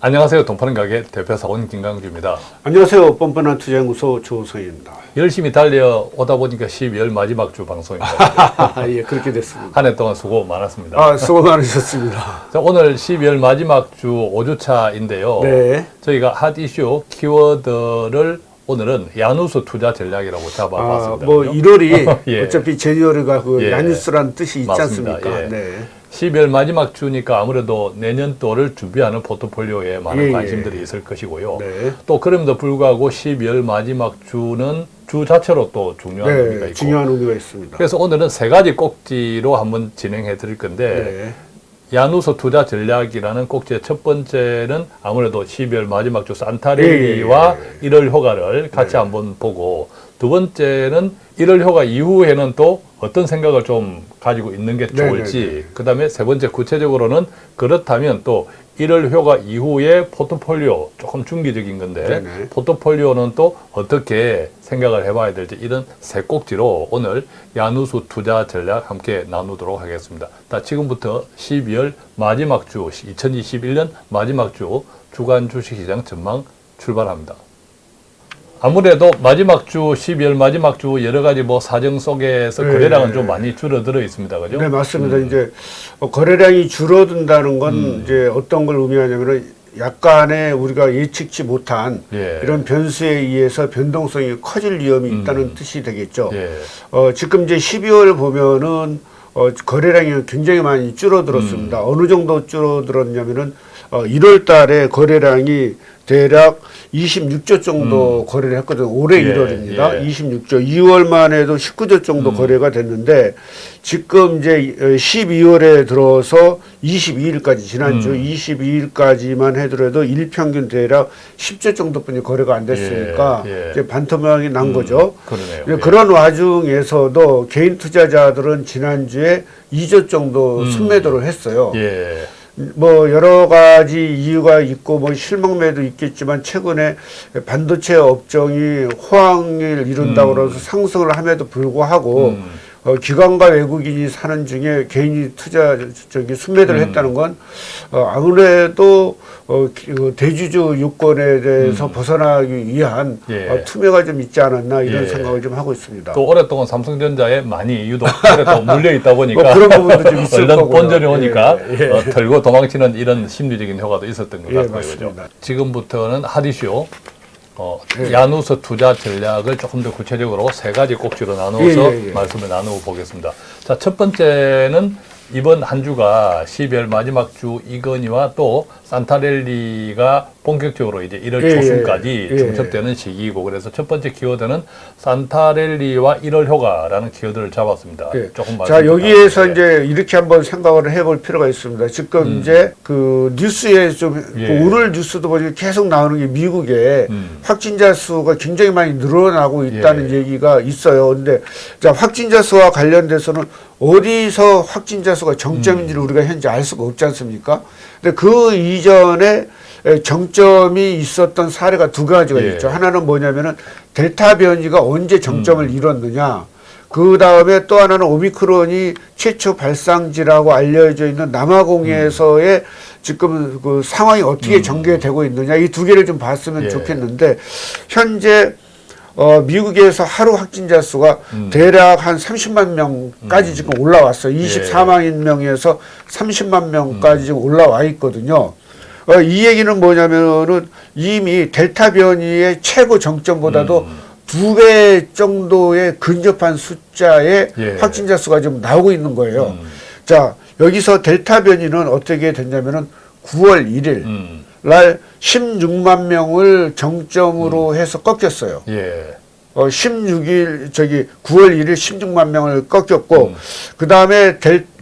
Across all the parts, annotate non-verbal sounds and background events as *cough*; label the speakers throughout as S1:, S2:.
S1: 안녕하세요. 돈파는 가게 대표사원 김강주입니다.
S2: 안녕하세요. 뻔뻔한 투자연구소 조성입니다.
S1: 열심히 달려오다 보니까 12월 마지막 주 방송입니다. *laughs*
S2: 예, 그렇게 됐습니다.
S1: 한 해 동안 수고 많았습니다.
S2: 아, 수고 많으셨습니다. *laughs*
S1: 자, 오늘 12월 마지막 주 5주차인데요.
S2: 네.
S1: 저희가 핫 이슈 키워드를 오늘은 야누스 투자 전략이라고
S2: 아,
S1: 잡아봤습니다.
S2: 뭐
S1: 그죠?
S2: 1월이 *laughs*
S1: 예.
S2: 어차피 제니어리가 그
S1: 예.
S2: 야뉴스라는 뜻이 있지
S1: 맞습니다.
S2: 않습니까?
S1: 예.
S2: 네.
S1: 12월 마지막 주니까 아무래도 내년도를 준비하는 포트폴리오에 많은
S2: 예, 예.
S1: 관심들이 있을 것이고요.
S2: 네.
S1: 또 그럼에도 불구하고 12월 마지막 주는 주 자체로 또 중요한 의미가
S2: 네,
S1: 있고
S2: 중요한 의미가 있습니다.
S1: 그래서 오늘은 세 가지 꼭지로 한번 진행해 드릴 건데
S2: 네.
S1: 야누스 투자 전략이라는 꼭지의 첫 번째는 아무래도 12월 마지막 주 산타레리와
S2: 예, 예,
S1: 1월 효과를 같이 한번 보고 두 번째는 1월 효과 이후에는 또 어떤 생각을 좀 가지고 있는 게
S2: 네,
S1: 좋을지
S2: 네, 네.
S1: 그다음에 세 번째 구체적으로는 그렇다면 또 1월 효과 이후에 포트폴리오 조금 중기적인 건데
S2: 네, 네.
S1: 포트폴리오는 또 어떻게 생각을 해봐야 될지 이런 세 꼭지로 오늘 야누수 투자 전략 함께 나누도록 하겠습니다. 자, 지금부터 12월 마지막 주, 2021년 마지막 주 주간 주식시장 전망 출발합니다. 아무래도 마지막 주 12월 마지막 주 여러 가지 뭐 사정 속에서
S2: 네.
S1: 거래량은 좀 많이 줄어들어 있습니다. 그죠?
S2: 네, 맞습니다. 이제 어, 거래량이 줄어든다는 건
S1: 음.
S2: 이제 어떤 걸 의미하냐면은 약간의 우리가 예측치 못한
S1: 예.
S2: 이런 변수에 의해서 변동성이 커질 위험이
S1: 음.
S2: 있다는 뜻이 되겠죠.
S1: 예.
S2: 어, 지금 이제 12월 보면은 어, 거래량이 굉장히 많이 줄어들었습니다. 어느 정도 줄어들었냐면은 어, 1월 달에 거래량이 대략 26조 정도 거래를 했거든요. 올해
S1: 예,
S2: 1월입니다.
S1: 예.
S2: 26조. 2월만 해도 19조 정도 거래가 됐는데 지금 이제 12월에 들어서 22일까지 지난주 22일까지만 해더라도 일평균 대략 10조 정도뿐이 거래가 안 됐으니까
S1: 예, 예.
S2: 이제 반토막이 난 거죠.
S1: 그러네요.
S2: 이제
S1: 예.
S2: 그런 와중에서도 개인 투자자들은 지난주에 2조 정도 순매도를 했어요.
S1: 예.
S2: 뭐 여러 가지 이유가 있고 뭐 실망매도 있겠지만 최근에 반도체 업종이 호황을 이룬다고 그래서 상승을 함에도 불구하고
S1: 음.
S2: 어, 기관과 외국인이 사는 중에 개인이 투자 저기 순매도를
S1: 음.
S2: 했다는 건 어, 아무래도 어, 기- 어, 대주주 요건에 대해서 벗어나기 위한
S1: 음. 예.
S2: 어, 투매가 좀 있지 않았나 이런
S1: 예.
S2: 생각을 좀 하고 있습니다.
S1: 또 오랫동안 삼성전자에 많이 유독 또 물려 있다 보니까
S2: 뭐 그런 부분도 좀 있을 *laughs* 거고요.
S1: 본전이 오니까
S2: 예, 예.
S1: 어, 털고 도망치는 이런 심리적인 효과도 있었던 것
S2: 예,
S1: 같고요. 지금부터는 하디쇼 어,
S2: 예.
S1: 야누스 투자 전략을 조금 더 구체적으로 세 가지 꼭지로 나누어서
S2: 예, 예, 예.
S1: 말씀을 나누어 보겠습니다. 자, 첫 번째는 이번 한 주가 12월 마지막 주 이건희와 또 산타렐리가 본격적으로 이제 1월
S2: 예,
S1: 초순까지
S2: 예.
S1: 중첩되는 시기이고 그래서 첫 번째 키워드는 산타렐리와 1월 효과라는 키워드를 잡았습니다.
S2: 예.
S1: 조금
S2: 자 여기에서
S1: 부탁드립니다.
S2: 이제 이렇게 한번 생각을 해볼 필요가 있습니다. 지금 이제 그 뉴스에 좀
S1: 음. 예.
S2: 그 오늘 뉴스도 보니까 계속 나오는 게 미국에
S1: 음.
S2: 확진자 수가 굉장히 많이 늘어나고 있다는
S1: 예.
S2: 얘기가 있어요. 근데 자 확진자 수와 관련돼서는 어디서 확진자 수가 정점인지를 우리가 현재 알 수가 없지 않습니까? 근데 그 이전에 에, 정점이 있었던 사례가 두 가지가
S1: 예.
S2: 있죠. 하나는 뭐냐면은 델타 변이가 언제 정점을
S1: 음.
S2: 이뤘느냐. 그 다음에 또 하나는 오미크론이 최초 발상지라고 알려져 있는 남아공에서의 지금 그 상황이 어떻게 전개되고 있느냐 이 두 개를 좀 봤으면
S1: 음. 예.
S2: 좋겠는데 현재 어, 미국에서 하루 확진자 수가
S1: 음.
S2: 대략 한 30만 명까지 지금 올라왔어요. 24만 명에서 30만 명까지 지금 올라와 있거든요. 어, 이 얘기는 뭐냐면은 이미 델타 변이의 최고 정점보다도
S1: 음.
S2: 두배 정도의 근접한 숫자의
S1: 예.
S2: 확진자 수가 지금 나오고 있는 거예요.
S1: 음.
S2: 자, 여기서 델타 변이는 어떻게 됐냐면은 9월 1일
S1: 음.
S2: 날 16만 명을 정점으로 해서 꺾였어요.
S1: 예.
S2: 어, 16일 저기 9월 1일 16만 명을 꺾였고
S1: 음.
S2: 그 다음에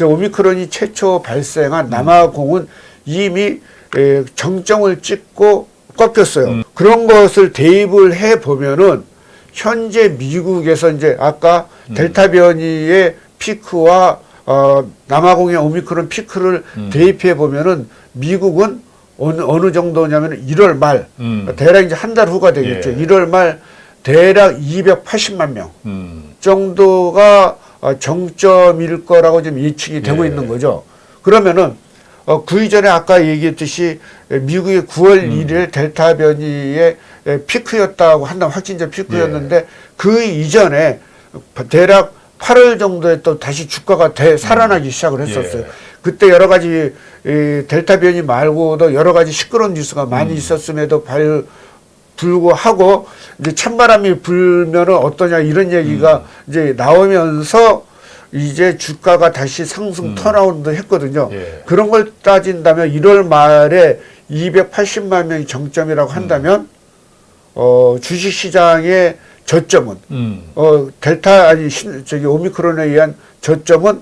S2: 오미크론이 최초 발생한
S1: 음.
S2: 남아공은 이미 에, 정점을 찍고 꺾였어요.
S1: 음.
S2: 그런 것을 대입을 해 보면은 현재 미국에서 이제 아까
S1: 음.
S2: 델타 변이의 피크와 어, 남아공의 오미크론 피크를
S1: 음.
S2: 대입해 보면은 미국은 어느 어느 정도냐면 1월 말
S1: 음.
S2: 대략 이제 한 달 후가 되겠죠.
S1: 예.
S2: 1월 말 대략 280만 명
S1: 음.
S2: 정도가 어, 정점일 거라고 지금 예측이 되고
S1: 예.
S2: 있는 거죠. 그러면은 어, 그 이전에 아까 얘기했듯이 에, 미국의 9월 1일 델타 변이의 에, 피크였다고 한다면 확진자 피크였는데 그 이전에 대략 8월 정도에 또 다시 주가가 대, 살아나기 시작을 했었어요.
S1: 예.
S2: 그때 여러 가지 이 델타 변이 말고도 여러 가지 시끄러운 뉴스가 많이 있었음에도 발, 불구하고 이제 찬바람이 불면은 어떠냐 이런 얘기가 이제 나오면서 이제 주가가 다시 상승 턴아웃도 했거든요.
S1: 예.
S2: 그런 걸 따진다면 1월 말에 280만 명이 정점이라고 한다면 어 주식 시장의 저점은
S1: 음.
S2: 어 델타 아니 신, 저기 오미크론에 의한 저점은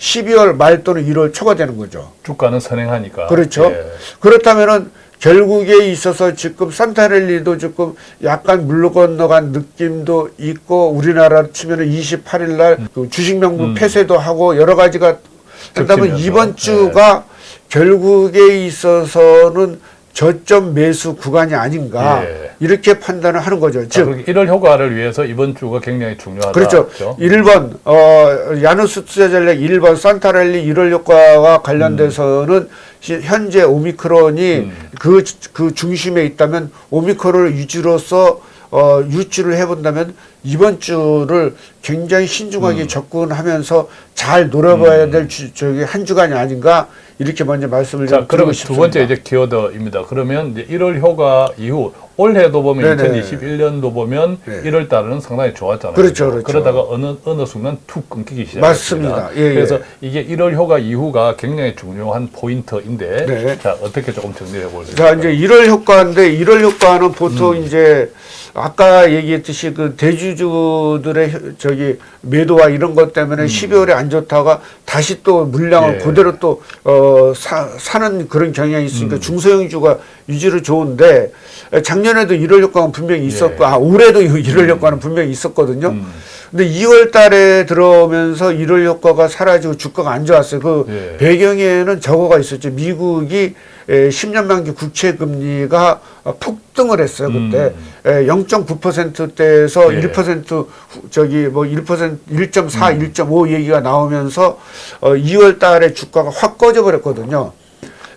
S2: 12월 말 또는 1월 초가 되는 거죠.
S1: 주가는 선행하니까.
S2: 그렇죠.
S1: 예.
S2: 그렇다면은 결국에 있어서 지금 산타랠리도 조금 약간 물러 건너간 느낌도 있고 우리나라 치면 은 28일 날그 주식 명부
S1: 음.
S2: 폐쇄도 하고 여러 가지가
S1: 겹치면서.
S2: 이번 주가 결국에 있어서는 저점 매수 구간이 아닌가
S1: 예.
S2: 이렇게 판단을 하는 거죠.
S1: 자,
S2: 즉
S1: 그렇게 1월 효과를 위해서 이번 주가 굉장히 중요하다.
S2: 그렇죠. 1번 어 야누스 투자 전략 1번 산타랠리 1월 효과와 관련돼서는 시- 현재 오미크론이
S1: 음.
S2: 그, 그 중심에 있다면 오미크론을 유지로서 어, 유치를 해본다면 이번 주를 굉장히 신중하게
S1: 음.
S2: 접근하면서 잘 노려봐야 될 주, 저기 한 주간이 아닌가 이렇게 먼저 말씀을
S1: 자,
S2: 좀
S1: 그러면 두 번째. 이제 키워드입니다. 그러면 이제 1월 효과 이후 올해도 보면
S2: 네네.
S1: 2021년도 보면
S2: 네.
S1: 1월 달은 상당히 좋았잖아요.
S2: 그렇죠, 그렇죠.
S1: 러다가 어느 어느 순간 툭 끊기기 시작했습니다.
S2: 맞습니다. 예, 예.
S1: 그래서 이게 1월 효과 이후가 굉장히 중요한 포인트인데
S2: 네.
S1: 자, 어떻게 조금 정리해 볼수
S2: 자? 이제 1월 효과인데 1월 효과는 보통
S1: 음.
S2: 이제 아까 얘기했듯이 그 대주주들의 혀- 저기 매도와 이런 것 때문에 12월에 안 좋다가 다시 또 물량을
S1: 음. 예.
S2: 그대로 또 어, 사, 사는 그런 경향이 있으니까
S1: 음.
S2: 중소형주가 유지로 좋은데 작년에도 1월 효과는 분명히 있었고
S1: 예.
S2: 아 올해도 1월 효과는 분명히 있었거든요.
S1: 음.
S2: 근데 2월 달에 들어오면서 1월 효과가 사라지고 주가가 안 좋았어요. 그
S1: 예.
S2: 배경에는 저거가 있었죠. 미국이 에, 10년 만기 국채 금리가 어, 폭등을 했어요. 그때 에, 0.9%대에서
S1: 예.
S2: 1% 후- 저기 뭐 1% 1.4, 1.5 얘기가 나오면서 어, 2월 달에 주가가 확 꺼져 버렸거든요.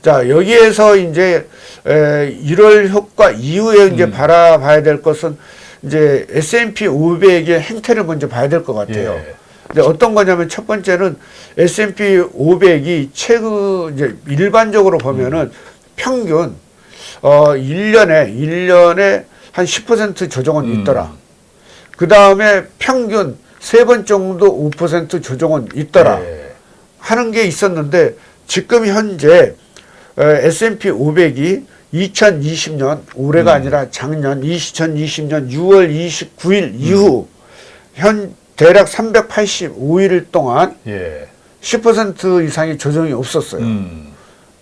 S2: 자, 여기에서 이제 에, 1월 효과 이후에 이제 바라봐야 될 것은 이제 S&P 500의 행태를 먼저 봐야 될 것 같아요.
S1: 예.
S2: 근데 어떤 거냐면 첫 번째는 S&P 500이 최근 이제 일반적으로 보면은 평균 어 1년에 1년에 한 10% 조정은
S1: 음.
S2: 있더라. 그 다음에 평균 세 번 정도 5% 조정은 있더라.
S1: 예.
S2: 하는 게 있었는데 지금 현재 어, S&P 500이 2020년 올해가
S1: 음.
S2: 아니라 작년 2020년 6월 29일 이후 현 대략 385일 동안
S1: 예.
S2: 10% 이상의 조정이 없었어요.
S1: 음.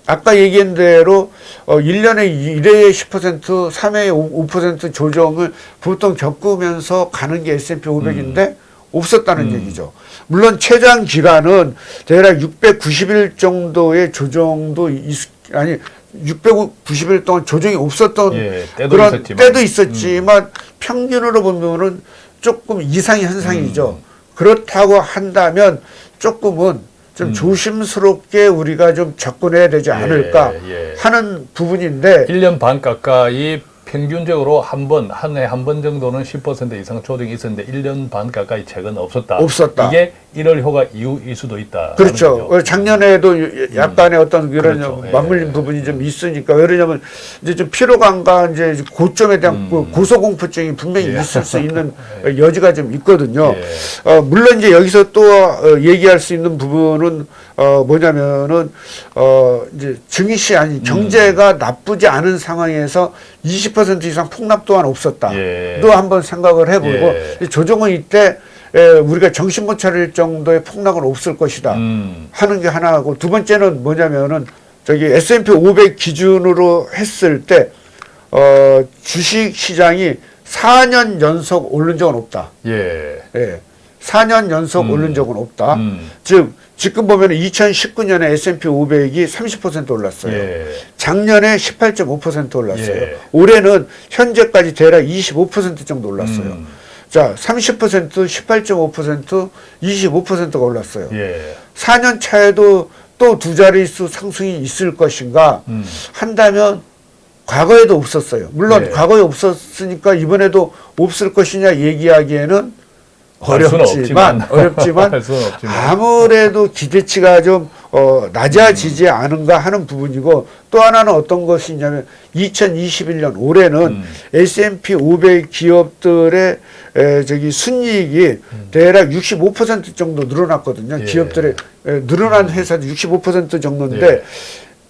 S2: 아까 얘기한 대로 어 1년에 1회에 10%, 3회에 5% 조정을 보통 겪으면서 가는 게 S&P 500인데 없었다는
S1: 음.
S2: 얘기죠. 물론 최장 기간은 대략 690일 정도의 조정도 있, 아니 690일 동안 조정이 없었던
S1: 예, 때도
S2: 그런
S1: 있었지만. 음.
S2: 때도 있었지만 평균으로 보면은 조금 이상의 현상이죠.
S1: 음.
S2: 그렇다고 한다면 조금은 좀
S1: 음.
S2: 조심스럽게 우리가 좀 접근해야 되지 않을까
S1: 예.
S2: 하는 부분인데
S1: 1년 반 가까이 평균적으로 한 번, 한 해 한 번 정도는 10% 이상 조정이 있었는데 1년 반 가까이 최근 없었다.
S2: 없었다.
S1: 이게 1월 효과 이후일 수도 있다.
S2: 그렇죠. 어, 작년에도 약간의 어떤 이런
S1: 그렇죠. 예.
S2: 맞물린 부분이 좀 있으니까 왜냐면 이제 좀 피로감과 이제 고점에 대한 그 고소공포증이 분명히
S1: 음. 예.
S2: 있을 수 있는 *laughs* 여지가 좀 있거든요.
S1: 예.
S2: 어, 물론 이제 여기서 또 어, 얘기할 수 있는 부분은 어, 뭐냐면은 어, 이제 증시
S1: 음.
S2: 아니 경제가 나쁘지 않은 상황에서 20% 이상 폭락 또한 없었다.
S1: 예.
S2: 또 한번 생각을 해보고
S1: 예.
S2: 이 조정은 이때 에, 우리가 정신 못 차릴 정도의 폭락은 없을 것이다.
S1: 음.
S2: 하는 게 하나고 두 번째는 뭐냐면은 저기 S&P 500 기준으로 했을 때 어, 주식 시장이 4년 연속 오른 적은 없다.
S1: 예.
S2: 예. 4년 연속
S1: 음.
S2: 오른 적은 없다.
S1: 음.
S2: 즉 지금 보면 2019년에 S&P 500이 30% 올랐어요.
S1: 예.
S2: 작년에 18.5% 올랐어요.
S1: 예.
S2: 올해는 현재까지 대략 25% 정도 올랐어요.
S1: 음.
S2: 자, 30%, 18.5%, 25%가 올랐어요.
S1: 예.
S2: 4년 차에도 또 두 자릿수 상승이 있을 것인가
S1: 음.
S2: 한다면 과거에도 없었어요. 물론
S1: 네.
S2: 과거에 없었으니까 이번에도 없을 것이냐 얘기하기에는 어렵지만. 어렵지만 *laughs*
S1: 없지만.
S2: 아무래도 기대치가 좀 어, 낮아지지 않은가 하는 부분이고 또 하나는 어떤 것이 있냐면 2021년 올해는
S1: 음.
S2: S&P 500 기업들의 에, 저기 순이익이 대략 65% 정도 늘어났거든요.
S1: 음. 예.
S2: 기업들의 에, 늘어난 회사도 65% 정도인데
S1: 예.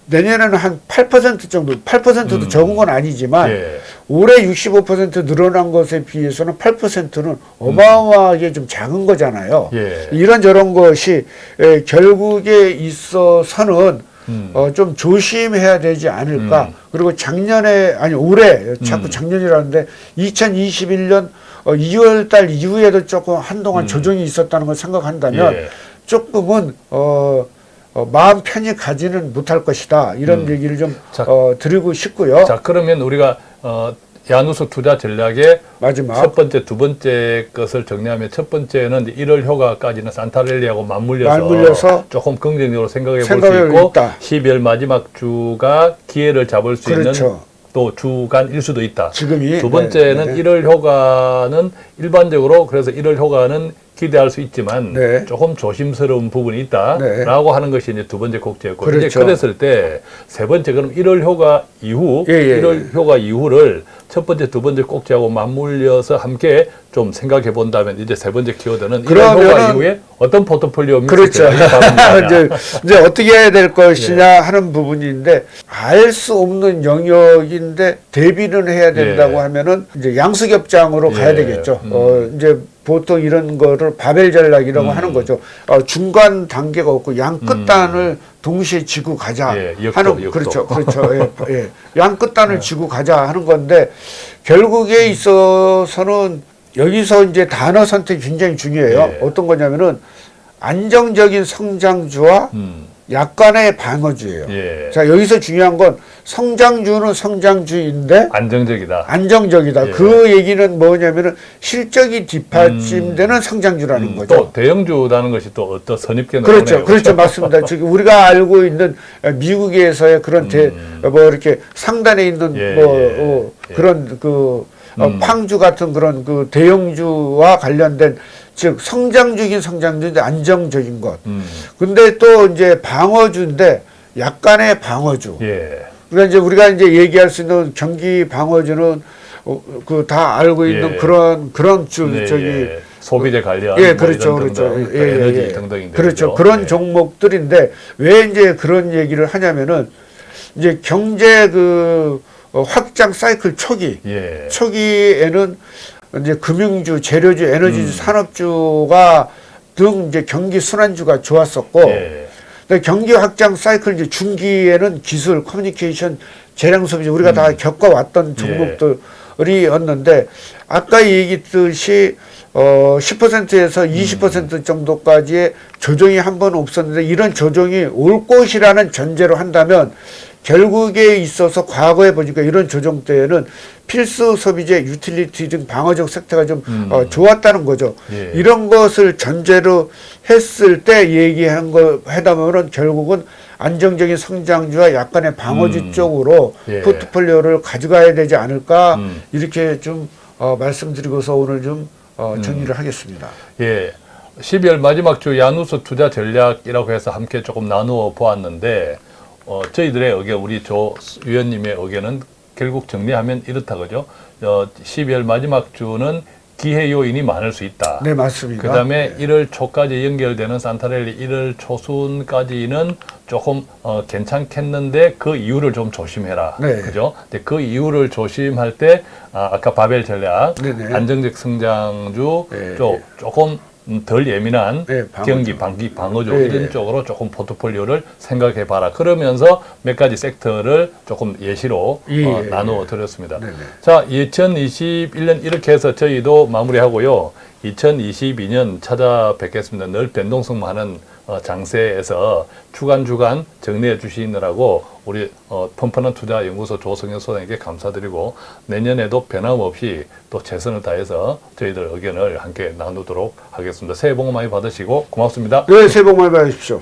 S2: 내년에는 한 8% 정도, 8%도
S1: 음.
S2: 적은 건 아니지만
S1: 예.
S2: 올해 65% 늘어난 것에 비해서는 8%는 어마어마하게 좀 작은 거잖아요.
S1: 예.
S2: 이런 저런 것이 에, 결국에 있어서는
S1: 음.
S2: 어, 좀 조심해야 되지 않을까.
S1: 음.
S2: 그리고 작년에 아니 올해 자꾸
S1: 음.
S2: 작년이라는데 2021년 어, 2월 달 이후에도 조금 한동안
S1: 음.
S2: 조정이 있었다는 걸 생각한다면
S1: 예.
S2: 조금은 어, 어, 마음 편히 가지는 못할 것이다. 이런
S1: 음.
S2: 얘기를 좀
S1: 자,
S2: 어, 드리고 싶고요.
S1: 자 그러면 우리가 어, 야누스 투자 전략의
S2: 마지막
S1: 첫 번째, 두 번째 것을 정리하면 첫 번째는 이제 1월 효과까지는 산타렐리하고 맞물려서,
S2: 맞물려서
S1: 조금 긍정적으로 생각해 볼 수 있고
S2: 있다.
S1: 12월 마지막 주가 기회를 잡을 수 있는
S2: 그렇죠.
S1: 또 주간일 수도 있다.
S2: 지금이
S1: 두 번째는
S2: 네, 네.
S1: 1월 효과는 일반적으로 그래서 1월 효과는 기대할 수 있지만
S2: 네.
S1: 조금 조심스러운 부분이
S2: 네.
S1: 있다라고 하는 것이 이제 두 번째 곡지였고 이제
S2: 그렇죠.
S1: 그랬을 때 세 번째 그럼 1월 효과 이후
S2: 예, 예,
S1: 1월 효과 이후를 첫 번째 두 번째 꼭지하고 맞물려서 함께 좀 생각해 본다면 이제 세 번째 키워드는 1월 효과 이후에 어떤 포트폴리오
S2: 그렇죠. *laughs* 이제, 이제 어떻게 해야 될 것이냐
S1: 예.
S2: 하는 부분인데 알 수 없는 영역인데 대비는 해야 된다고
S1: 예.
S2: 하면은 이제 양수겹장으로 가야
S1: 예.
S2: 되겠죠.
S1: 음.
S2: 어, 이제 보통 이런 거를 바벨 전략이라고
S1: 음.
S2: 하는 거죠. 어, 중간 단계가 없고 양 끝단을 동시에 지고 가자
S1: 예, 역도,
S2: 하는
S1: 역도.
S2: 그렇죠, 그렇죠. 예, *laughs* 예. 양 끝단을 지고 가자 하는 건데 결국에 있어서는 여기서 이제 단어 선택이 굉장히 중요해요.
S1: 예.
S2: 어떤 거냐면은 안정적인 성장주와
S1: 음,
S2: 약간의 방어주예요.
S1: 예.
S2: 자 여기서 중요한 건 성장주는 성장주인데
S1: 안정적이다.
S2: 안정적이다.
S1: 예.
S2: 그 얘기는 뭐냐면은 실적이 뒷받침되는 성장주라는
S1: 음,
S2: 거죠.
S1: 또 대형주라는 것이 또 어떤 선입견
S2: 그렇죠, 그렇죠, 맞습니다. *laughs* 지금 우리가 알고 있는 미국에서의 그런 대,
S1: 음.
S2: 뭐 이렇게 상단에 있는
S1: 예,
S2: 뭐
S1: 예,
S2: 어,
S1: 예.
S2: 그런 그 어,
S1: 음.
S2: 팡주 같은 그런 그 대형주와 관련된 즉 성장적인 성장주인데 안정적인 것.
S1: 음,
S2: 근데 또 이제 방어주인데 약간의 방어주.
S1: 예.
S2: 그러니까 이제 우리가 이제 얘기할 수 있는 경기 방어주는 어, 그다 알고 있는
S1: 예.
S2: 그런 그런 주
S1: 네,
S2: 저기
S1: 예. 소비재 관련
S2: 예,
S1: 뭐
S2: 그렇죠,
S1: 이런
S2: 그렇죠.
S1: 등등,
S2: 예, 예,
S1: 에너지
S2: 예.
S1: 등등인데 그렇죠.
S2: 그런
S1: 예.
S2: 종목들인데 왜 이제 그런 얘기를 하냐면은 이제 경제 그 어, 확장 사이클 초기
S1: 예.
S2: 초기에는 이제 금융주, 재료주, 에너지주,
S1: 음.
S2: 산업주가 등 이제 경기 순환주가 좋았었고
S1: 예.
S2: 근데 경기 확장 사이클 이제 중기에는 기술, 커뮤니케이션, 재량 소비주 우리가 다 겪어왔던 종목들이었는데 아까 얘기했듯이 어 10%에서 20% 정도까지의 조정이 한 번 없었는데 이런 조정이 올 것이라는 전제로 한다면 결국에 있어서 과거에 보니까 이런 조정 때에는 필수 소비재, 유틸리티 등 방어적 섹터가 좀
S1: 음.
S2: 어, 좋았다는 거죠.
S1: 예.
S2: 이런 것을 전제로 했을 때 얘기한 거 해담으로는 결국은 안정적인 성장주와 약간의 방어주
S1: 음.
S2: 쪽으로
S1: 예.
S2: 포트폴리오를 가져가야 되지 않을까
S1: 음.
S2: 이렇게 좀 어, 말씀드리고서 오늘 좀 어,
S1: 음.
S2: 정리를 하겠습니다.
S1: 예. 12월 마지막 주 야누스 투자 전략이라고 해서 함께 조금 나누어 보았는데 어, 저희들의 의견, 우리 조 위원님의 의견은 결국 정리하면 이렇다 그죠? 어, 12월 마지막 주는 기회 요인이 많을 수 있다.
S2: 네 맞습니다.
S1: 그 다음에 1월 초까지 연결되는 산타렐리 1월 초순까지는 조금 어, 괜찮겠는데 그 이유를 좀 조심해라.
S2: 네.
S1: 그죠? 근데 그 이유를 조심할 때 아, 아까 바벨 전략,
S2: 네 네.
S1: 안정적 성장주,
S2: 네.
S1: 좀 조금 음, 덜 예민한
S2: 네, 방어주.
S1: 경기, 방기, 방어주
S2: 네,
S1: 이런
S2: 네.
S1: 쪽으로 조금 포트폴리오를 생각해 봐라. 그러면서 몇 가지 섹터를 조금 예시로
S2: 예,
S1: 어,
S2: 예,
S1: 나누어 드렸습니다.
S2: 네네.
S1: 자, 2021년 이렇게 해서 저희도 마무리하고요. 2022년 찾아뵙겠습니다. 늘 변동성 많은 어, 장세에서 주간 주간 정리해 주시느라고 우리 어, 펀펀한 투자 연구소 조성현 소장에게 감사드리고 내년에도 변함없이 또 최선을 다해서 저희들 의견을 함께 나누도록 하겠습니다. 새해 복 많이 받으시고 고맙습니다.
S2: 네, 새해 복 많이 받으십시오.